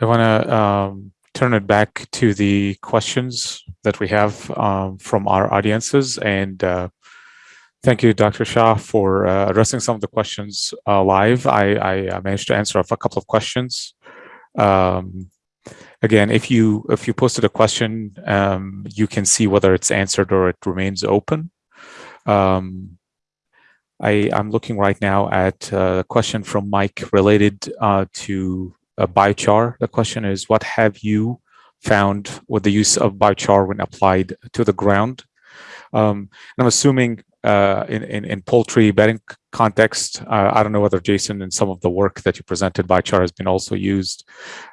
I want to um, turn it back to the questions that we have um, from our audiences. And uh, thank you, Dr. Shah, for uh, addressing some of the questions uh, live. I, I, uh, managed to answer a couple of questions. Um, again, if you if you posted a question, um, you can see whether it's answered or it remains open. Um, I, am looking right now at a question from Mike related uh, to biochar. The question is, what have you found with the use of biochar when applied to the ground? Um, I'm assuming uh, in, in, in, poultry bedding context, uh, I don't know whether Jason in some of the work that you presented, biochar has been also used.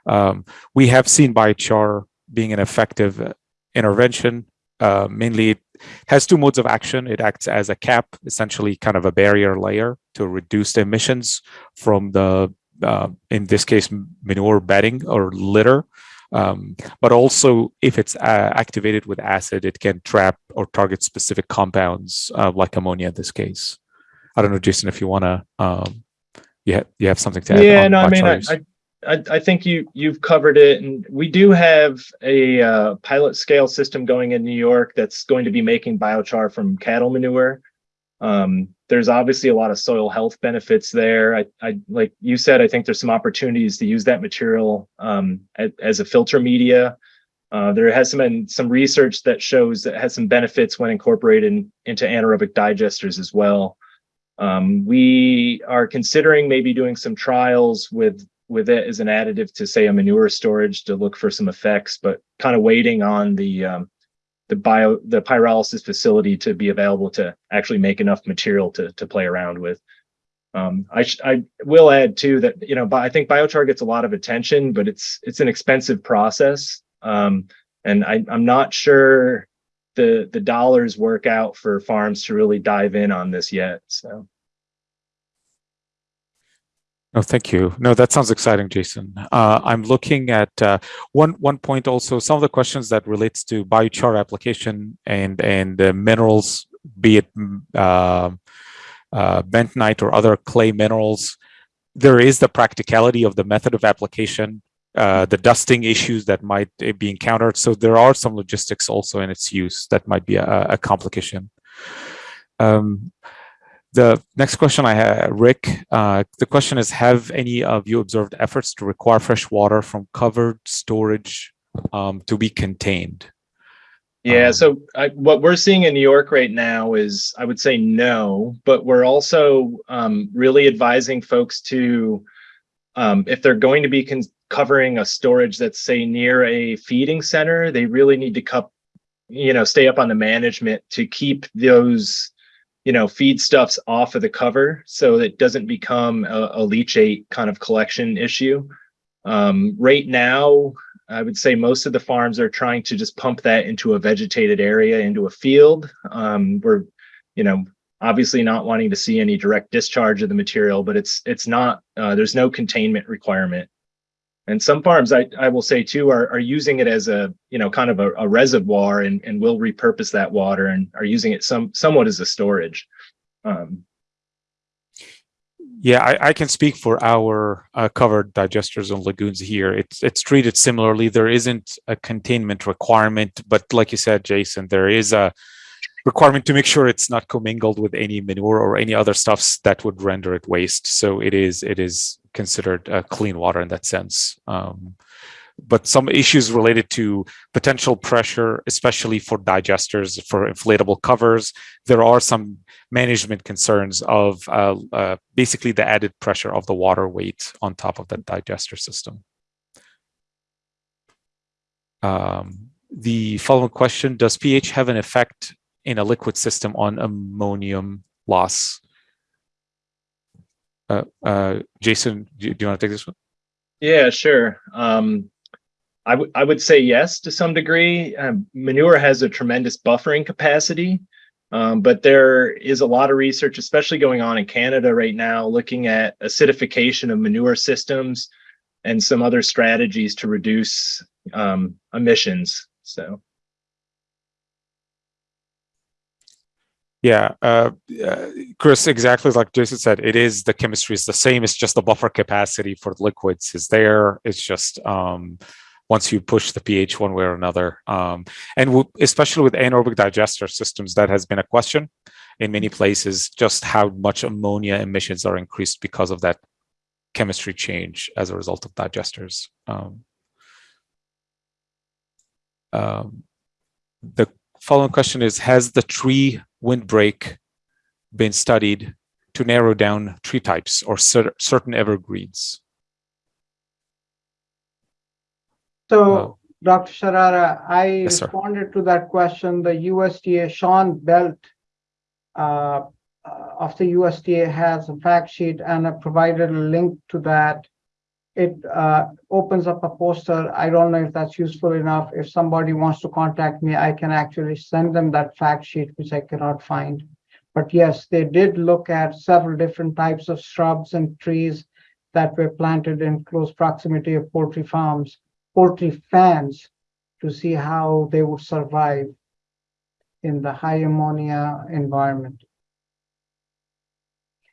Um, we have seen biochar being an effective intervention. Uh, mainly it has two modes of action. It acts as a cap, essentially kind of a barrier layer to reduce the emissions from the uh, in this case, manure bedding or litter. Um, but also if it's uh, activated with acid, it can trap or target specific compounds uh, like ammonia in this case. I don't know, Jason, if you want to, um, you, ha you have something to add. Yeah, no, I mean, I, I, I, think you, you've covered it. And we do have a uh, pilot scale system going in New York that's going to be making biochar from cattle manure. Um, there's obviously a lot of soil health benefits there. I, I like you said, I think there's some opportunities to use that material um, as, as, a filter media. Uh, there has been some research that shows that has some benefits when incorporated into anaerobic digesters as well. Um, we are considering maybe doing some trials with with it as an additive to say a manure storage to look for some effects, but kind of waiting on the um, the bio the pyrolysis facility to be available to actually make enough material to to play around with. Um, I I will add too that you know I think biochar gets a lot of attention, but it's it's an expensive process, um, and I, I'm not sure the the dollars work out for farms to really dive in on this yet. So. No, thank you. No, that sounds exciting, Jason. Uh, I'm looking at uh, one one point also. Some of the questions that relates to biochar application and and uh, minerals, be it mm, uh, uh, bentonite or other clay minerals. There is the practicality of the method of application, uh, the dusting issues that might be encountered. So there are some logistics also in its use that might be a, a complication. Um, the next question I have, Rick, uh, the question is, have any of you observed efforts to require fresh water from covered storage um, to be contained? Yeah, um, so I, what we're seeing in New York right now is, I would say no, but we're also um, really advising folks to, um, if they're going to be covering a storage that's say near a feeding center, they really need to cup, you know, stay up on the management to keep those you know, feed stuffs off of the cover so it doesn't become a, a leachate kind of collection issue. Um, right now, I would say most of the farms are trying to just pump that into a vegetated area, into a field. Um, we're, you know, obviously not wanting to see any direct discharge of the material, but it's it's not, uh, there's no containment requirement and some farms, I, I will say too, are, are using it as a, you know, kind of a, a reservoir and, and will repurpose that water and are using it some somewhat as a storage. Um, yeah, I, I, can speak for our uh, covered digesters and lagoons here. It's it's treated similarly. There isn't a containment requirement, but like you said, Jason, there is a requirement to make sure it's not commingled with any manure or any other stuffs that would render it waste. So it is it is considered uh, clean water in that sense. Um, but some issues related to potential pressure, especially for digesters, for inflatable covers, there are some management concerns of uh, uh, basically the added pressure of the water weight on top of that digester system. Um, the following question, does pH have an effect in a liquid system on ammonium loss? Uh, uh, Jason, do, do, you want to take this one? Yeah, sure. Um, I, I would say yes to some degree. Um, manure has a tremendous buffering capacity, um, but there is a lot of research, especially going on in Canada right now, looking at acidification of manure systems and some other strategies to reduce um, emissions. So. Yeah, uh, uh, Chris, exactly like Jason said, it is the chemistry is the same. It's just the buffer capacity for liquids is there. It's just um, once you push the pH one way or another. Um, and especially with anaerobic digester systems, that has been a question in many places, just how much ammonia emissions are increased because of that chemistry change as a result of digesters. Um, um, the following question is, has the tree windbreak been studied to narrow down tree types or cer certain evergreens? So, Uh, Dr. Sharara, I Yes, responded to that question. The USDA, Sean Belt uh, uh, of the USDA has a fact sheet and I provided a link to that. It uh, opens up a poster. I don't know if that's useful enough. If somebody wants to contact me, I can actually send them that fact sheet, which I cannot find. But yes, they did look at several different types of shrubs and trees that were planted in close proximity of poultry farms poultry fans to see how they would survive in the high ammonia environment.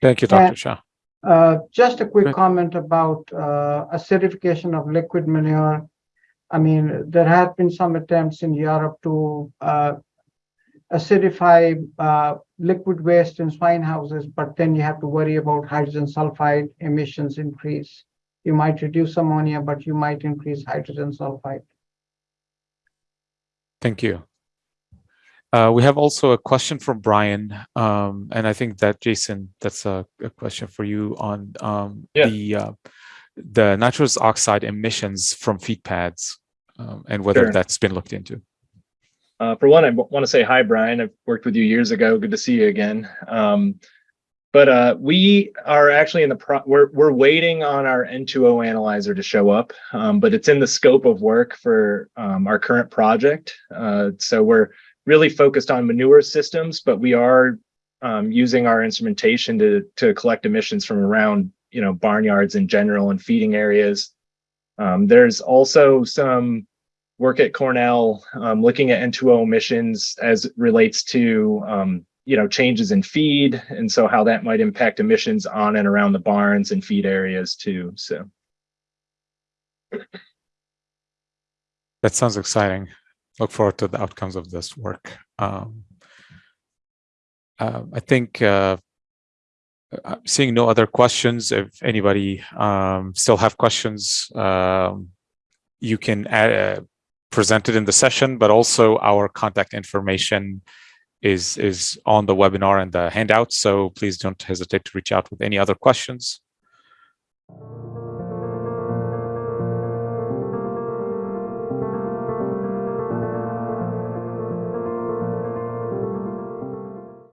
Thank you. Dr. Shah. Uh, just a quick Right. comment about uh, acidification of liquid manure. I mean, there have been some attempts in Europe to uh, acidify uh, liquid waste in swine houses, but then you have to worry about hydrogen sulfide emissions increase. You might reduce ammonia, but you might increase hydrogen sulfide. Thank you. Uh, we have also a question from Brian, um, and I think that Jason, that's a, a question for you on um, Yeah. the uh, the nitrous oxide emissions from feed pads um, and whether Sure. that's been looked into. Uh, for one, I want to say hi, Brian. I've worked with you years ago. Good to see you again. Um, but uh, we are actually in the pro we're we're waiting on our N2O analyzer to show up, um, but it's in the scope of work for um, our current project. Uh, so we're really focused on manure systems, but we are um, using our instrumentation to to collect emissions from around you know barnyards in general and feeding areas. Um, there's also some work at Cornell um, looking at N2O emissions as it relates to um, you know changes in feed and so how that might impact emissions on and around the barns and feed areas too. So That sounds exciting. Look forward to the outcomes of this work. Um, uh, I think uh, uh, seeing no other questions, if anybody um, still have questions, um, you can add, uh, present it in the session, but also our contact information is is on the webinar and the handout. So please don't hesitate to reach out with any other questions.